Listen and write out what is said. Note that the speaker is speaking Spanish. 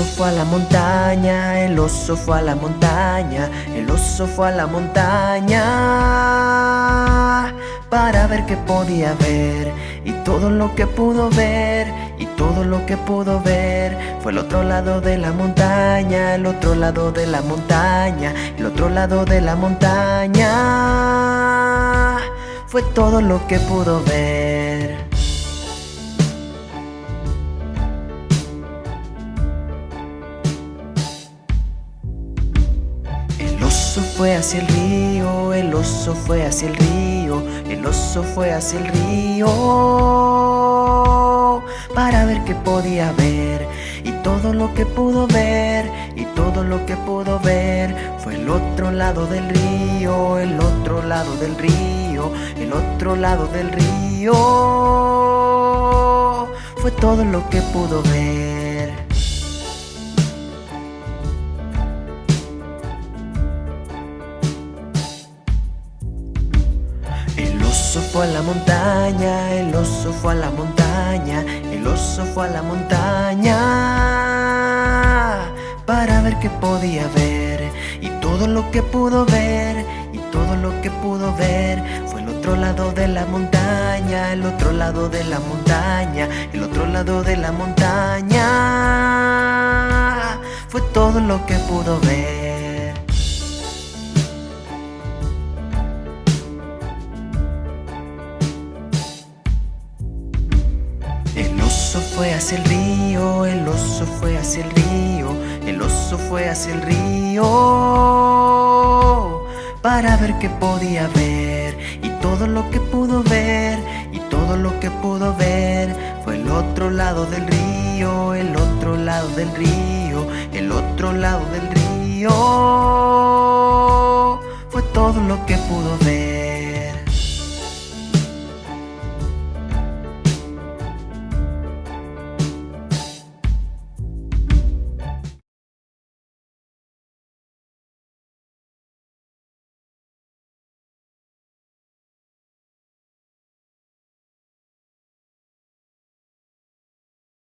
oso fue a la montaña, el oso fue a la montaña, el oso fue a la montaña para ver qué podía ver y todo lo que pudo ver y todo lo que pudo ver fue el otro lado de la montaña, el otro lado de la montaña, el otro lado de la montaña fue todo lo que pudo ver. Oso fue hacia el río, el oso fue hacia el río, el oso fue hacia el río para ver qué podía ver y todo lo que pudo ver y todo lo que pudo ver fue el otro lado del río, el otro lado del río, el otro lado del río fue todo lo que pudo ver. Oso fue a la montaña, el oso fue a la montaña, el oso fue a la montaña para ver qué podía ver y todo lo que pudo ver y todo lo que pudo ver fue el otro lado de la montaña, el otro lado de la montaña, el otro lado de la montaña fue todo lo que pudo ver. Oso fue hacia el río, el oso fue hacia el río, el oso fue hacia el río para ver qué podía ver y todo lo que pudo ver y todo lo que pudo ver fue el otro lado del río, el otro lado del río, el otro lado del río fue todo lo que pudo ver.